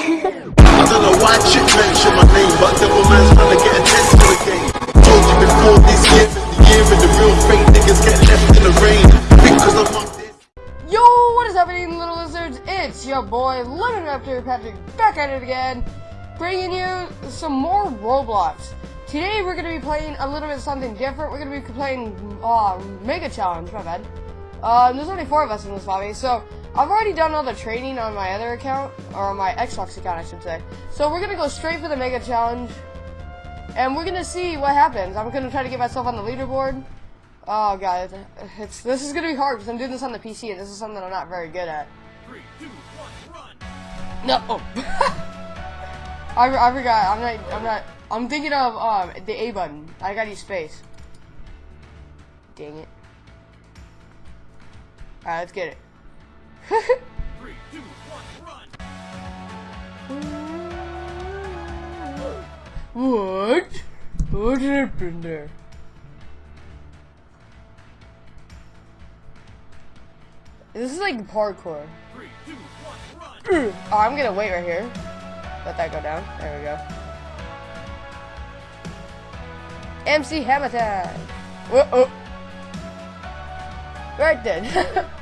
I don't know why chick mention my name, but devil man's trying to get attention to the game. Told you before this year the year and the real fake niggas get left in the rain. Because I'm on this. Yo, what is happening, little lizards? It's your boy Lemon Raptor Patrick back at it again, bringing you some more Roblox. Today we're gonna be playing a little bit something different. We're gonna be playing uh, Mega Challenge. My bad. Uh, there's only four of us in this lobby, so I've already done all the training on my other account, or on my Xbox account, I should say. So we're gonna go straight for the Mega Challenge, and we're gonna see what happens. I'm gonna try to get myself on the leaderboard. Oh god, it's this is gonna be hard because I'm doing this on the PC, and this is something I'm not very good at. Three, two, one, run! No. Oh. I, I forgot. I'm not. I'm not. I'm thinking of um the A button. I gotta use space. Dang it. Alright, let's get it. What? What happened there? This is like parkour. Oh, I'm gonna wait right here. Let that go down. There we go. MC Hammer time. Whoa, oh. Right then.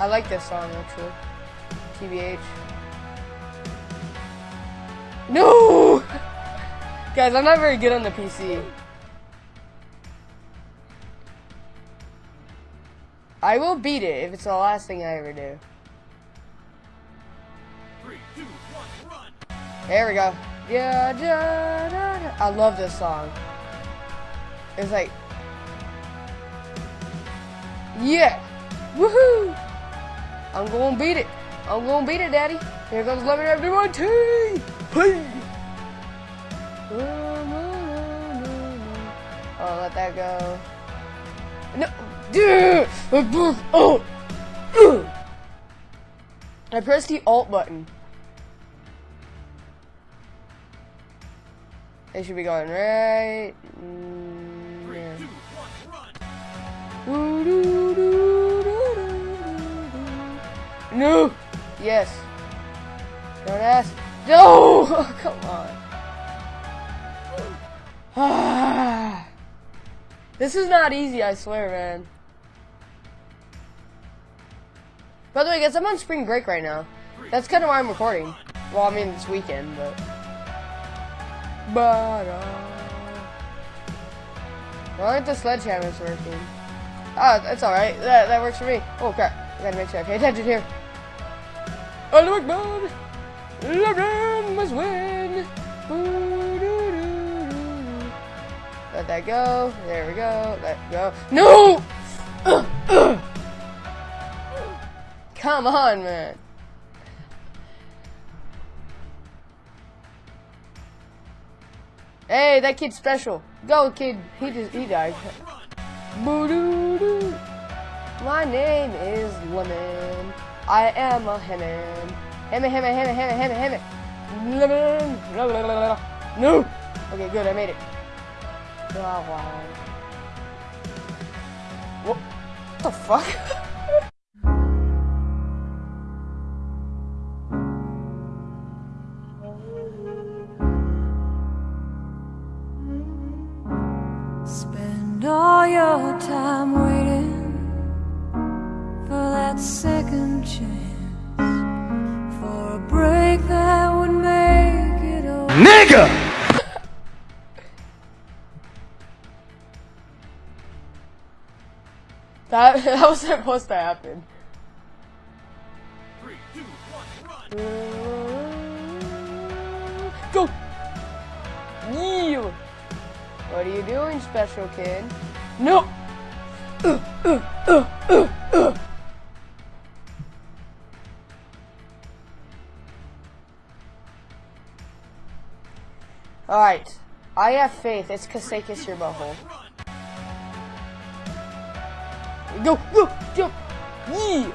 I like this song actually. TBH. No! Guys, I'm not very good on the PC. I will beat it if it's the last thing I ever do. Three, two, one, run! There we go. Yeah, da, da, da. I love this song. It's like, yeah, woohoo! I'm gonna beat it. I'm gonna beat it, Daddy. Here comes Lemon my tea. Hey. Oh, let that go. No. Oh. I pressed the Alt button. They should be going right. Mm, Three, two, one, No. Yes. Don't ask. No. Come on. this is not easy. I swear, man. By the way, guys, I'm on spring break right now. That's kind of why I'm recording. Well, I mean, it's weekend, but. But, uh. Why aren't the sledgehammers working? Ah, that's alright. That, that works for me. Oh, crap. I gotta make sure I pay attention here. Look, man! LeBron must win! Let that go. There we go. Let go. No! Come on, man. Hey, that kid's special. Go, kid. He just he died. Boo-doo-doo. My name is Lemon. I am a Hammond. Lemon. La, la, la, la, la. No. Okay, good. I made it. Oh, wow. What the fuck? that that was supposed to happen. Three, two, one! Go! You! What are you doing, special kid? No! Alright. I have faith. It's Kasekis your butthole. Go! Go! Go! Yeah!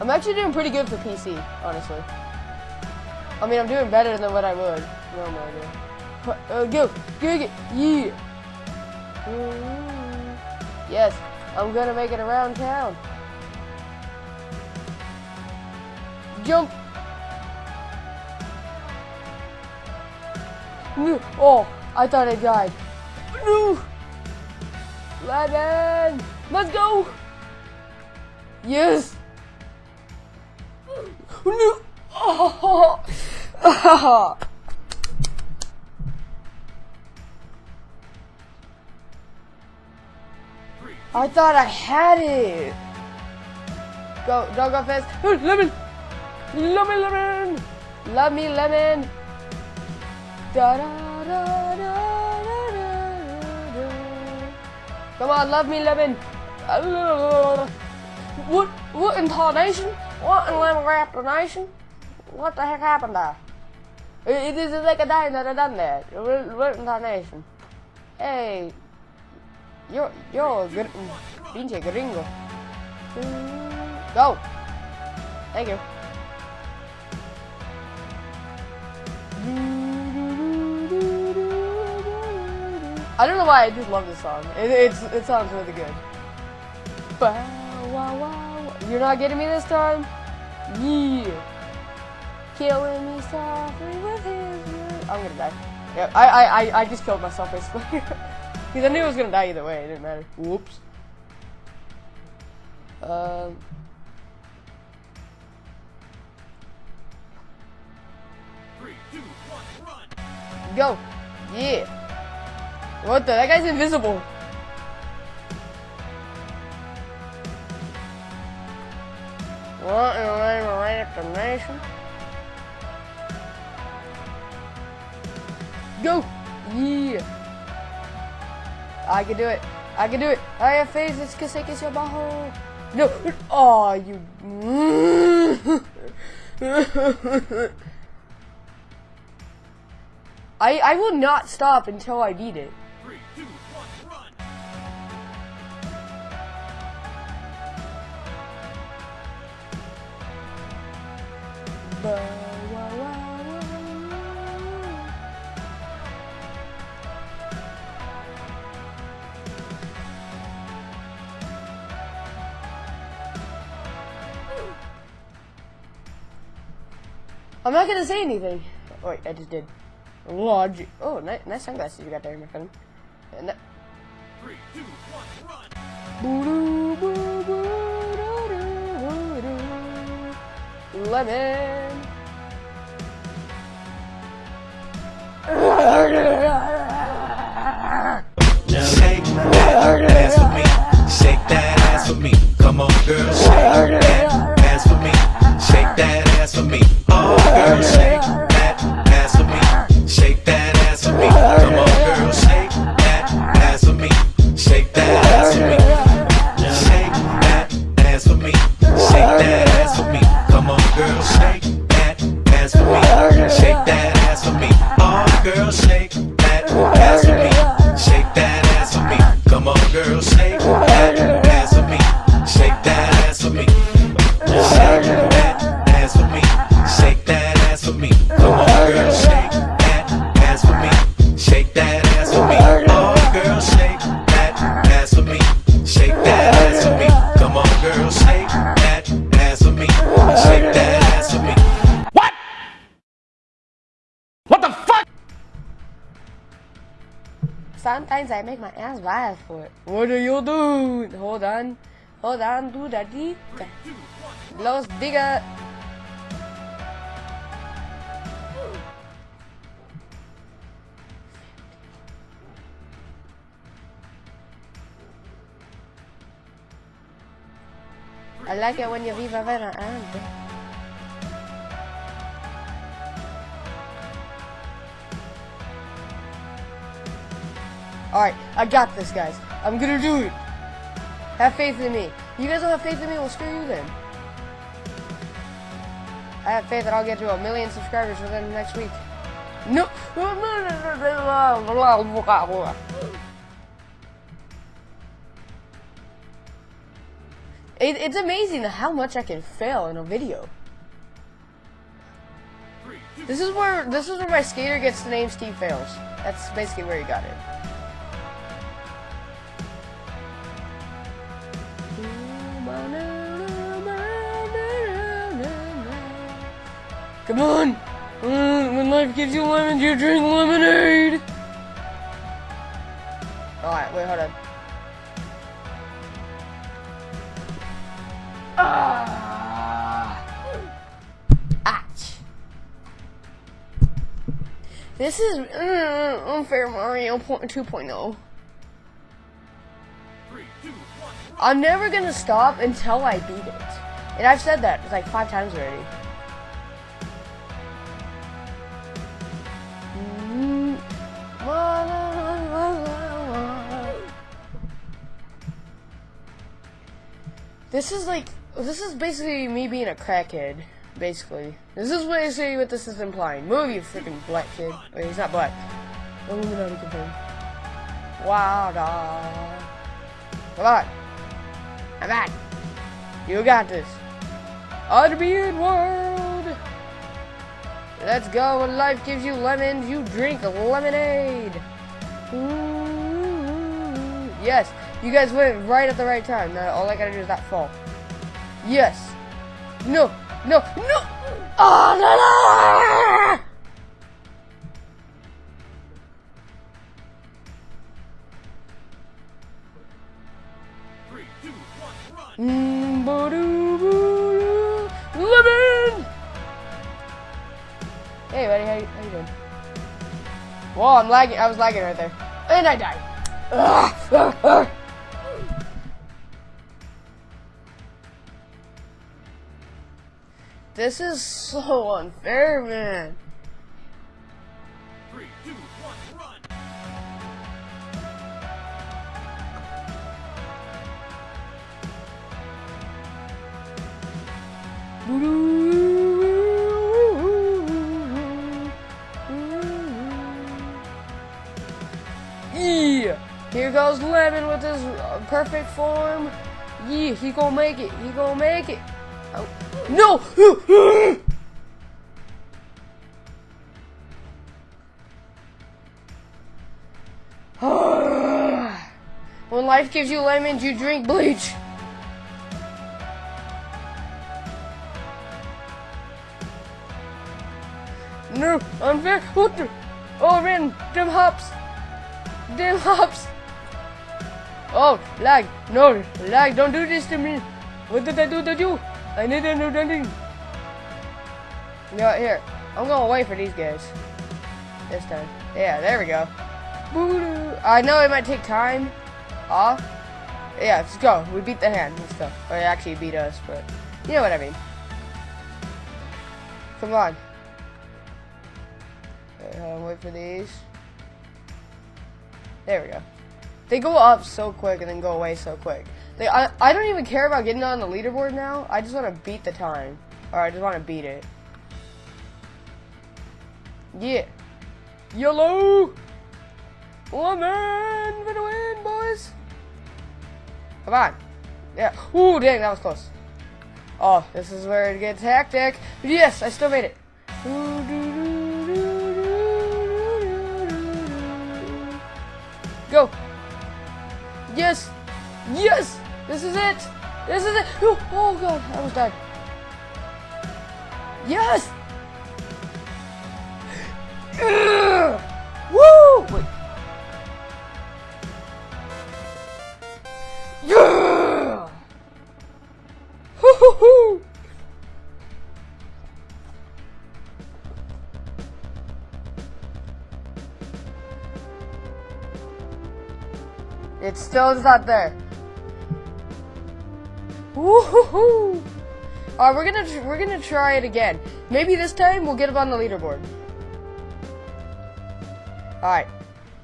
I'm actually doing pretty good for PC, honestly. I mean, I'm doing better than what I would normally do. Uh, go, go, go, yeah. Yes, I'm gonna make it around town. Jump. No. Oh, I thought I died. No. Lemon, let's go. Yes. No. Oh. Three, I thought I had it. Go, don't go fast. Oh, lemon, lemon, lemon, love me, lemon. Da Come on, love me, lemon. What? What in intonation? What in lemon nation? What the heck happened there? It is like a dime that I done that. What, what intonation? Hey, Yo, yo, gr pinche gringo. Go. Thank you. I don't know why I just love this song. It, it's it sounds really good. Bow, wow, wow. You're not getting me this time. Yeah. Killing me softly with his. I'm gonna die. Yeah, I I I, I just killed myself basically. Because I knew I was gonna die either way. It didn't matter. Whoops. Um. three, two, one, run! Go. Yeah. What the? That guy's invisible. What in the name of random nation? Go. Yeah. I can do it. I can do it. I have faith. Sé que se. No. Oh, you. I I will not stop until I beat it. I'm not gonna say anything. Oh, wait, I just did. Logic. Oh, nice, nice sunglasses you got there, my friend. And that. Three, two, one, run! Lemon. Shake that ass for me. Shake that ass for me. Come on, girl. Shake that ass for me. Shake that ass for me. Oh, girl, shake Sometimes I make my ass violent for it. What are you doing? Hold on. Hold on, do that. Los diga. I like it when you viva vera ante. Alright, I got this, guys. I'm gonna do it. Have faith in me. You guys don't have faith in me, well, screw you then. I have faith that I'll get to a million subscribers within next week. No. It, it's amazing how much I can fail in a video. This is where this is where my skater gets the name Steve Fails. That's basically where he got it. Come on! Mm, when life gives you lemons, you drink lemonade! Alright, wait, hold on. Ah! This is uh, unfair Mario 2.0. three, two, one, run. I'm never gonna stop until I beat it. And I've said that like five times already. This is like this is basically me being a crackhead. Basically, this is what I basically what this is implying. Move, you freaking black kid. Wait, he's not black. Illuminati confirmed. Wow, dog. Come on. Come on. You got this. Unbeard world. Let's go. When life gives you lemons, you drink lemonade. Ooh. Yes, you guys went right at the right time. Now all I gotta do is not fall. Yes. No. No. No. Oh, no, no. Three, two, one, run. Lemon! Hey, buddy, how you, how you doing? Whoa, I'm lagging. I was lagging right there. And I died. Ugh. This is so unfair, man. Three, two, one, run. Yeah. Here goes Lemon with his uh, perfect form. Yeah, he gonna make it. He gonna make it. No! when life gives you lemons, you drink bleach. No, unfair. What the? Oh, man, them hops. Them hops. Oh, lag. No, lag. Don't do this to me. What did I do to you? I didn't do nothing. No, here. I'm going to wait for these guys. This time. Yeah, there we go. I know it might take time. Off. Yeah, let's go. We beat the hand. Let's go. Or they actually beat us, but you know what I mean. Come on, wait for these. There we go. They go up so quick and then go away so quick. I, I don't even care about getting on the leaderboard now. I just want to beat the time. Or I just want to beat it. Yeah. Yellow! Lemon for the win, boys! Come on. Yeah. Ooh, dang, that was close. Oh, this is where it gets hectic. Yes, I still made it. Go. Yes. Yes. This is it. This is it. Oh, oh god, I almost died. Yes. Woo! Wait. Yeah! Hoo-hoo-hoo! It still is not there. Woo-hoo-hoo! Alright, we're gonna we're gonna try it again. Maybe this time we'll get up on the leaderboard. Alright.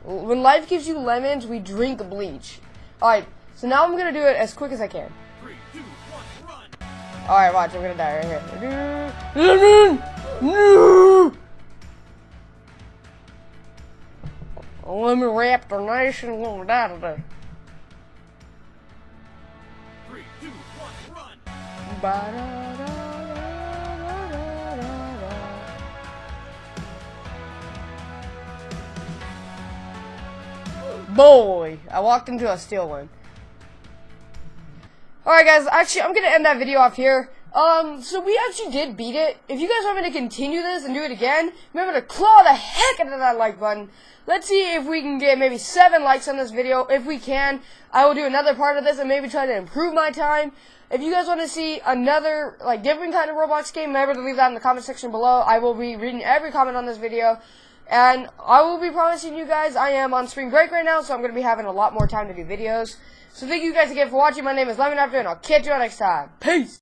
When life gives you lemons, we drink bleach. Alright, so now I'm gonna do it as quick as I can. Alright, watch, I'm gonna die right here. Lemon! No! Lemon Raptor Nation gonna die. Boy, I walked into a steel one. Alright guys, actually I'm gonna end that video off here. Um, so we actually did beat it. If you guys want me to continue this and do it again, remember to claw the heck out of that like button. Let's see if we can get maybe 7 likes on this video. If we can, I will do another part of this and maybe try to improve my time. If you guys want to see another, like, different kind of Roblox game, remember to leave that in the comment section below. I will be reading every comment on this video. And I will be promising you guys, I am on spring break right now, so I'm going to be having a lot more time to do videos. So thank you guys again for watching. My name is Lemon Raptor, and I'll catch you all next time. Peace!